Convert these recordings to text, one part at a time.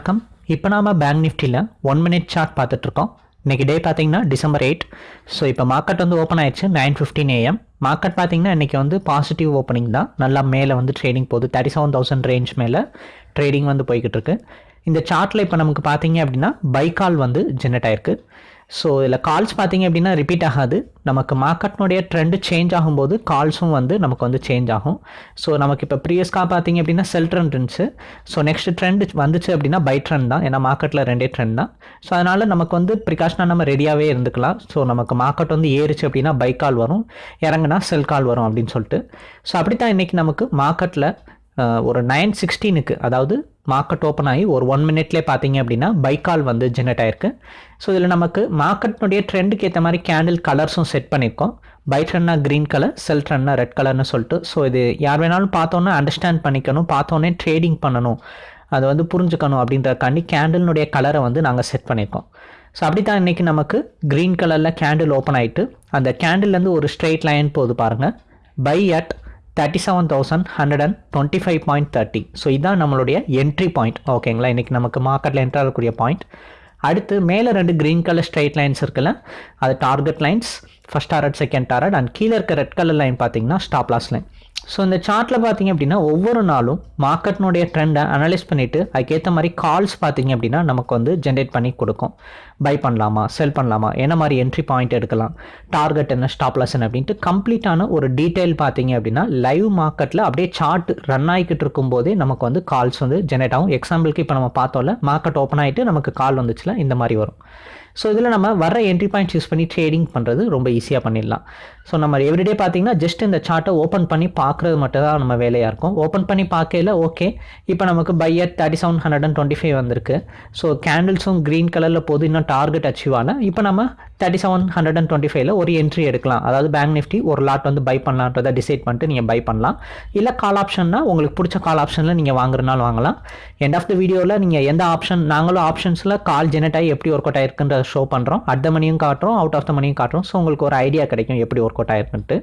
வணக்கம். இப்போ நாம் பேங்க் நிஃப்டியில் ஒன் மினிட் சார்ட் பார்த்துட்ருக்கோம் இன்றைக்கி டே பார்த்தீங்கன்னா டிசம்பர் எயிட் ஸோ இப்போ மார்க்கெட் வந்து ஓப்பன் ஆயிடுச்சு நைன் ஃபிஃப்டின் ஏஎம் மார்க்கெட் பார்த்தீங்கன்னா இன்றைக்கி வந்து பாசிட்டிவ் ஓப்பனிங் தான். நல்லா மேலே வந்து ட்ரேடிங் போகுது தேர்ட்டி செவன் தௌசண்ட் ரேஞ்ச் மேலே ட்ரேடிங் வந்து போய்கிட்டு இருக்கு இந்த சார்ட்டில் இப்போ நமக்கு பார்த்தீங்க அப்படின்னா பை கால் வந்து ஜென்ரேட் ஆயிருக்கு. ஸோ இதில் கால்ஸ் பார்த்தீங்க அப்படின்னா ரிப்பீட் ஆகாது. நமக்கு மார்க்கெட்னுடைய ட்ரெண்டு சேஞ்ச் ஆகும்போது கால்ஸும் வந்து நமக்கு வந்து சேஞ்ச் ஆகும். ஸோ நமக்கு இப்போ ப்ரீவியஸ்க்காக பார்த்தீங்க அப்படின்னா செல் ட்ரெண்ட் இருந்துச்சு. ஸோ நெக்ஸ்ட் ட்ரெண்ட் வந்துச்சு அப்படின்னா பை ட்ரெண்ட் தான். ஏன்னா மார்க்கெட்டில் ரெண்டே ட்ரெண்ட் தான். ஸோ அதனால் நமக்கு வந்து ப்ரிகாஷனாக நம்ம ரெடியாகவே இருந்துக்கலாம். ஸோ நமக்கு மார்க்கெட் வந்து ஏறிச்சு அப்படின்னா பை கால் வரும். இறங்குனா செல் கால் வரும் அப்படின்னு சொல்லிட்டு. ஸோ அப்படி தான் இன்றைக்கி நமக்கு மார்க்கெட்டில் ஒரு நைன் சிக்ஸ்டீனுக்கு அதாவது மார்க்கெட் ஓப்பன் ஆகி ஒரு ஒன் மினிட்லேயே பார்த்தீங்க அப்படின்னா பைக்கால் வந்து ஜெனரேட் ஆயிருக்கு. ஸோ இதில் நமக்கு மார்க்கெட்னுடைய ட்ரெண்டுக்கு ஏற்ற மாதிரி கேண்டில் கலர்ஸும் செட் பண்ணியிருக்கோம். பை ட்ரெண்ட்னா க்ரீன் கலர் செல் ட்ரெண்ட்னா ரெட் கலர்னு சொல்லிட்டு ஸோ இது யார் வேணாலும் பார்த்தோன்னே அண்டர்ஸ்டாண்ட் பண்ணிக்கணும் பார்த்தோன்னே ட்ரேடிங் பண்ணணும். அதை வந்து புரிஞ்சுக்கணும் அப்படின்றக்காண்டி கேண்டில்னுடைய கலரை வந்து நாங்கள் செட் பண்ணியிருக்கோம். ஸோ அப்படி தான் இன்றைக்கி நமக்கு க்ரீன் கலரில் கேண்டில் ஓப்பன் ஆகிட்டு அந்த கேண்டில்லேருந்து ஒரு ஸ்ட்ரெயிட் லைன் போகுது பாருங்கள் buy at thirty seven thousand hundred and twenty five point thirty so இதுதான் நம்மளுடைய என்ட்ரி பாயிண்ட் ஓகேங்களா இன்றைக்கி நமக்கு மார்க்கெட்டில் என்ட்ரு ஆகக்கூடிய பாயிண்ட் அடுத்து மேலே ரெண்டு க்ரீன் கலர் ஸ்ட்ரைட் லைன்ஸ் இருக்குல்ல? அது target lines first target second target and கீழே இருக்க ரெட் கலர் லைன் பார்த்தீங்கன்னா ஸ்டாப் லாஸ் லைன் ஸோ இந்த சார்ட்டில் பார்த்தீங்க அப்படின்னா ஒவ்வொரு நாளும் மார்க்கெட்னுடைய ட்ரெண்டை அனலைஸ் பண்ணிவிட்டு அதுக்கேற்ற மாதிரி கால்ஸ் பார்த்தீங்க அப்படின்னா நமக்கு வந்து ஜென்ரேட் பண்ணி கொடுக்கும். பை பண்ணலாமா செல் பண்ணலாமா என்ன மாதிரி என்ட்ரி பாயிண்ட் எடுக்கலாம் டார்கெட் என்ன ஸ்டாப் லாஸ் என்ன அப்படின்ட்டு கம்ப்ளீட்டான ஒரு டீட்டெயில் பார்த்தீங்க அப்படின்னா லைவ் மார்க்கெட்டில் அப்படியே சார்ட் ரன் ஆகிக்கிட்டு இருக்கும்போதே நமக்கு வந்து கால்ஸ் வந்து ஜெனரேட் ஆகும். எக்ஸாம்பிளுக்கு இப்போ நம்ம பார்த்தோம்ல மார்க்கெட் ஓப்பன் ஆகிட்டு நமக்கு கால் வந்துச்சுல இந்த மாதிரி வரும். ஸோ இதில் நம்ம வர என்ட்ரி பாயிண்ட்ஸ் யூஸ் பண்ணி ட்ரேடிங் பண்ணுறது ரொம்ப ஈஸியாக பண்ணிடலாம். ஸோ நம்ம எவ்ரிடே பார்த்தீங்கன்னா ஜஸ்ட் இந்த சார்ட்டை ஓப்பன் பண்ணி பார்க்குறது மட்டும் தான் நம்ம வேலையாக இருக்கும். ஓப்பன் பண்ணி பார்க்கல ஓகே இப்போ நமக்கு buy at thirty seven hundred and twenty five வந்திருக்கு ஸோ கேண்டில்ஸும் க்ரீன் கலரில் போது இன்னும் டார்கெட் அச்சீவ் ஆகல இப்போ நம்ம thirty seven hundred and twenty ஃபைவ்ல ஒரு என்ட்ரி எடுக்கலாம். அதாவது பேங்க் நிஃப்டி ஒரு லாட் வந்து பை பண்ணலான்றதை டிசைட் பண்ணிட்டு நீங்கள் பை பண்ணலாம். இல்லை கால் ஆப்ஷன்னா உங்களுக்கு பிடிச்ச கால் ஆப்ஷனில் நீங்கள் வாங்குறனாலும் வாங்கலாம். எண்ட் ஆஃப் த வீடியோவில் நீங்கள் எந்த ஆப்ஷன் நாங்களும் ஆப்ஷன்ஸில் கால் ஜெனரேட் ஆகி எப்படி ஒர்க் அவுட் ஆயிருக்குன்ற ஷோ பண்ணுறோம் அட் த மணியும் காட்டுறோம் அவுட் ஆஃப் த மணியும் காட்டுறோம். ஸோ உங்களுக்கு ஒரு ஐடியா கிடைக்கும் எப்படி ஒர்க் அவுட் ஆயிருக்குன்ட்டு.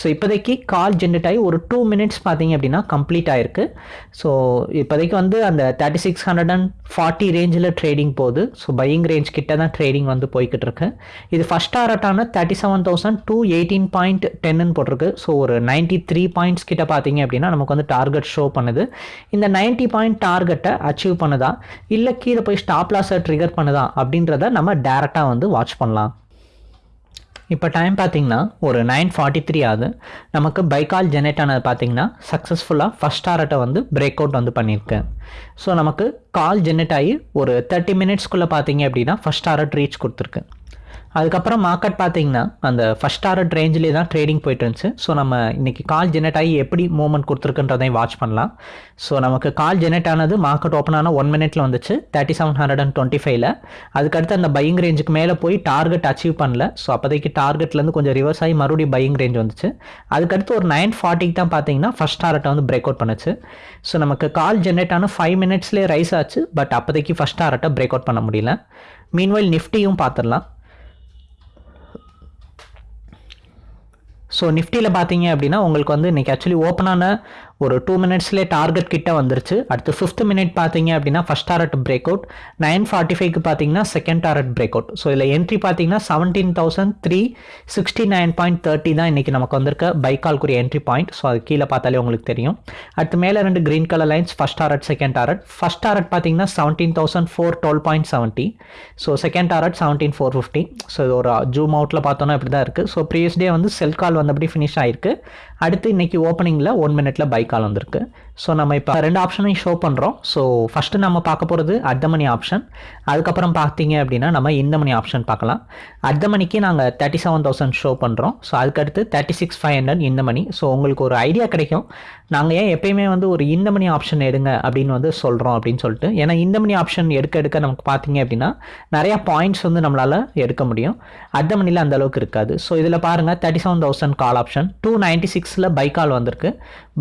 ஸோ இப்போதைக்கு கால் ஜென்ரேட் ஆகி ஒரு டூ மினிட்ஸ் பார்த்தீங்க அப்படின்னா கம்ப்ளீட் ஆயிருக்கு. ஸோ இப்போதைக்கு வந்து அந்த thirty six hundred and forty ரேஞ்சில் ட்ரேடிங் போகுது. ஸோ பையிங் ரேஞ்ச் கிட்ட தான் ட்ரேடிங் வந்து போய்கிட்டு இருக்கு. இது first டாரட்டான thirty seven thousand two eighteen point டென்னு போட்டிருக்கு. ஸோ ஒரு நைன்ட்டி த்ரீ பாயிண்ட்ஸ் கிட்ட பார்த்தீங்க அப்படின்னா நமக்கு வந்து டார்கெட் ஷோ பண்ணுது. இந்த நைன்ட்டி பாயிண்ட் டார்கெட்டை அச்சீவ் பண்ணுதா? இல்லை கீழே போய் ஸ்டாப் லாஸை ட்ரிகர் பண்ணுதா? அப்படின்றத நம்ம டேரெக்டாக வந்து வாட்ச் பண்ணலாம். இப்போ டைம் பார்த்தீங்கன்னா ஒரு நைன் ஃபார்ட்டி த்ரீ ஆகுது. நமக்கு பைக்கால் ஜெனரேட் ஆனது பார்த்தீங்கன்னா சக்ஸஸ்ஃபுல்லாக ஃபஸ்ட் டாரட்டை வந்து பிரேக் அவுட் வந்து பண்ணியிருக்கு. ஸோ நமக்கு கால் ஜெனரேட் ஆகி ஒரு தேர்ட்டி மினிட்ஸ்க்குள்ளே பார்த்தீங்க அப்படின்னா ஃபஸ்ட் டாரட் ரீச் கொடுத்துருக்கு. அதுக்கப்புறம் மார்க்கெட் பார்த்தீங்கன்னா அந்த ஃபஸ்ட் டாரட் ரேஞ்சிலே தான் ட்ரேடிங் போயிட்டு இருந்துச்சு. ஸோ நம்ம இன்றைக்கி கால் ஜெனரேட் ஆகி எப்படி மூவ்மெண்ட் கொடுத்துருக்குன்றதையும் வாட்ச் பண்ணலாம். ஸோ நமக்கு கால் ஜெனரேட் ஆனது மார்க்கெட் ஓப்பன் ஆன ஒன் மினிட்ல வந்துச்சு. Thirty seven hundred and twenty ஃபைவ்ல அதுக்கடுத்து அந்த பையிங் ரேஞ்சுக்கு மேலே போய் டார்கெட் அச்சீவ் பண்ணல. ஸோ அப்போதைக்கு டார்கெட்லேருந்து கொஞ்சம் ரிவர்ஸ் ஆகி மறுபடியும் பையிங் ரேஞ்ச் வந்துச்சு. அதுக்கடுத்து ஒரு நைன் ஃபார்ட்டிக்கு தான் பார்த்தீங்கன்னா ஃபஸ்ட் டாரட்டை வந்து பிரேக் அவுட் பண்ணுச்சு. ஸோ நமக்கு கால் ஜென்ரேட் ஆன ஃபைவ் மினிட்ஸ்லேயே ரைஸ் ஆச்சு. பட் அப்போதைக்கு ஃபஸ்ட் டாரட்டை பிரேக் அவுட் பண்ண முடியல. மீன்வைல் நிஃப்டியும் பார்த்துடலாம். ஸோ நிஃப்டியில் பார்த்தீங்க அப்படின்னா உங்களுக்கு வந்து இன்றைக்கி ஆக்சுவலி ஓப்பனான ஒரு டூ மினிட்ஸ்லேயே டார்கெட் கிட்ட வந்துருச்சு. அடுத்து ஃபிஃப்த் மினிட் பார்த்தீங்க அப்படின்னா first target break out nine forty ஃபைவ்க்கு பார்த்தீங்கன்னா second target break out so இதில் என்ட்ரி பார்த்தீங்கன்னா seventeen thousand three sixty nine point thirty தான் இன்றைக்கி நமக்கு வந்திருக்க பைக்கால்குரிய என்ட்ரி பாயிண்ட் ஸோ அது கீழே பார்த்தாலே உங்களுக்கு தெரியும். அடுத்து மேலே ரெண்டு green colour lines first target second target first target பார்த்தீங்கன்னா seventeen thousand four twelve point seventy so second target seventeen four fifty so இது ஒரு uh, ஜூம் அவுட்டில் பார்த்தோன்னா இப்படி தான் இருக்குது ஸோ ப்ரீவியஸ் டே வந்து செல் கால் வந்தபடி ஃபினிஷ் ஆயிருக்கு. அடுத்து இன்றைக்கி ஓப்பனிங்கில் ஒன் மினிட்ல பைக் கால் வந்திருக்கு. ஸோ நம்ம இப்போ ரெண்டு ஆப்ஷனையும் ஷோ பண்ணுறோம் ஸோ ஃபஸ்ட்டு நம்ம பார்க்க போகிறது அர்த்த மணி ஆப்ஷன் அதுக்கப்புறம் பார்த்தீங்க அப்படின்னா நம்ம இந்த மணி ஆப்ஷன் பார்க்கலாம். அர்த்த மணிக்கு நாங்கள் தேர்ட்டி செவன் தௌசண்ட் ஷோ பண்ணுறோம் ஸோ அதுக்கடுத்து தேர்ட்டி சிக்ஸ் ஃபைவ் ஹண்ட்ரட் இந்த மணி ஸோ உங்களுக்கு ஒரு ஐடியா கிடைக்கும். நாங்கள் ஏன் எப்பயுமே வந்து ஒரு இந்த மணி ஆப்ஷன் எடுங்க அப்படின்னு வந்து சொல்கிறோம் அப்படின்னு சொல்லிட்டு. ஏன்னா இந்த மணி ஆப்ஷன் எடுக்க எடுக்க நமக்கு பார்த்தீங்க அப்படின்னா நிறையா பாயிண்ட்ஸ் வந்து நம்மளால் எடுக்க முடியும். அர்த்த மணியில் அந்த அளவுக்கு இருக்காது. ஸோ இதில் பாருங்கள் thirty seven thousand call option two ninety சிக்ஸில் பைக்கால் வந்திருக்கு.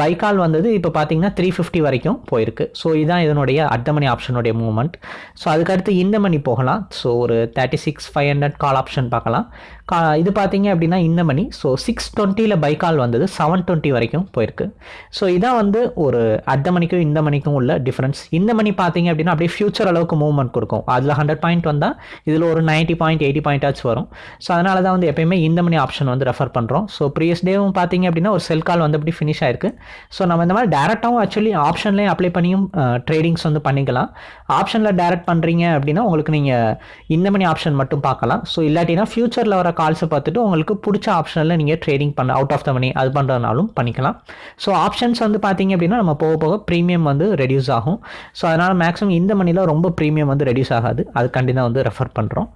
பைக்கால் வந்தது இப்போ பார்த்தீங்கன்னா த்ரீ ஃபிஃப்டி வரைக்கும் போயிருக்கு. ஸோ இதுதான் இதனுடைய அர்த்தமணி ஆப்ஷனுடைய மூவ்மெண்ட் ஸோ அதுக்கடுத்து இந்த மணி போகலாம். ஸோ ஒரு thirty six five hundred call option பார்க்கலாம். கா இது பார்த்தீங்க அப்படின்னா இந்த மணி ஸோ சிக்ஸ் டுவெண்ட்டியில் பை கால் வந்தது. செவன் டுவெண்ட்டி வரைக்கும் போயிருக்கு. ஸோ இதான் வந்து ஒரு அர்த்த மணிக்கும் இந்த மணிக்கும் உள்ள டிஃப்ரென்ஸ் இந்த மணி பார்த்தீங்க அப்படின்னா அப்படியே ஃபியூச்சர் அளவுக்கு மூவ்மெண்ட் கொடுக்கும். அதில் ஹண்ட்ரட் பாயிண்ட் வந்தால் இதில் ஒரு நைன்ட்டி பாயிண்ட் எயிட்டி பாயிண்டாச்சும் வரும். ஸோ அதனால தான் வந்து எப்பயுமே இந்த மணி ஆப்ஷன் வந்து ரெஃபர் பண்ணுறோம் ஸோ ப்ரீவியஸ் டேவும் பார்த்தீங்க அப்படின்னா ஒரு செல் கால் வந்து அப்படி ஃபினிஷ் ஆயிருக்கு. ஸோ நம்ம இந்த மாதிரி டேரெக்டாகவும் ஆக்சுவலி ஆப்ஷன்லேயும் அப்ளை பண்ணியும் ட்ரேடிங்ஸ் வந்து பண்ணிக்கலாம். ஆப்ஷனில் டேரெக்ட் பண்ணுறீங்க அப்படின்னா உங்களுக்கு நீங்கள் இந்த மணி ஆப்ஷன் மட்டும் பார்க்கலாம். ஸோ இல்லாட்டினா ஃபியூச்சரில் வர கால்ஸை பார்த்துட்டு உங்களுக்கு பிடிச்ச ஆப்ஷனில் நீங்கள் ட்ரேடிங் பண்ண அவுட் ஆஃப் த மணி அது பண்ணுறதுனாலும் பண்ணிக்கலாம். ஸோ ஆப்ஷன்ஸ் வந்து பார்த்தீங்க அப்படின்னா நம்ம போக போக ப்ரீமியம் வந்து ரெடியூஸ் ஆகும். ஸோ அதனால் மேக்ஸிமம் இந்த மணியில் ரொம்ப ப்ரீமியம் வந்து ரெடியூஸ் ஆகாது. அது கண்டிப்பாக வந்து ரெஃபர் பண்ணுறோம்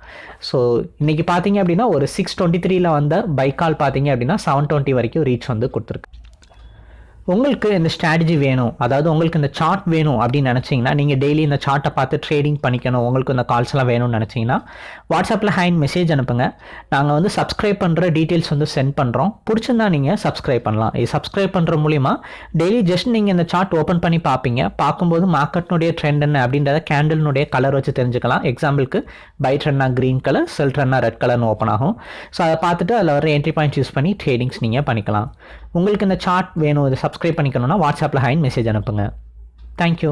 ஸோ இன்றைக்கி பார்த்தீங்க அப்படின்னா ஒரு சிக்ஸ் டுவெண்ட்டி த்ரீல வந்த பைக்கால் பார்த்தீங்க அப்படின்னா செவன் டுவெண்ட்டி வரைக்கும் ரீச் வந்து கொடுத்துருக்கு. உங்களுக்கு இந்த ஸ்ட்ராட்டஜி வேணும். அதாவது உங்களுக்கு இந்த சார்ட் வேணும் அப்படின்னு நினச்சிங்கன்னா நீங்கள் டெய்லி இந்த சார்ட்டை பார்த்து ட்ரேடிங் பண்ணிக்கணும். உங்களுக்கு இந்த கால்ஸ் எல்லாம் வேணும்னு நினச்சிங்கன்னா வாட்ஸ்அப்பில் ஹேண்ட் மெசேஜ் அனுப்புங்க. நாங்கள் வந்து சப்ஸ்கிரைப் பண்ணுற டீட்டெயில்ஸ் வந்து சென்ட் பண்ணுறோம் பிடிச்சிருந்தா நீங்கள் சப்ஸ்கிரைப் பண்ணலாம். இது சப்ஸ்கிரைப் பண்ணுற மூலிமா டெய்லி ஜஸ்ட் நீங்கள் இந்த சார்ட் ஓப்பன் பண்ணி பார்ப்பீங்க. பார்க்கும்போது மார்க்கெட்னுடைய ட்ரெண்ட் என்ன அப்படின்றத கேண்டில்னுடைய கலர் வச்சு தெரிஞ்சுக்கலாம். எக்ஸாம்பிளுக்கு பை ட்ரெண்ட்னா க்ரீன் கலர் செல் ட்ரெண்ட்னா ரெட் கலர்னு ஓப்பன் ஆகும். ஸோ அதை பார்த்துட்டு அதில் வர என்ட்ரி பாயிண்ட்ஸ் யூஸ் பண்ணி ட்ரேடிங்ஸ் நீங்கள் பண்ணிக்கலாம். உங்களுக்கு இந்த சார்ட் வேணும் இதை சப்ஸ்கிரைப் பண்ணிக்கணும்னா வாட்ஸ்அப்பில் ஹைன் மெசேஜ் அனுப்புங்க. தேங்க்யூ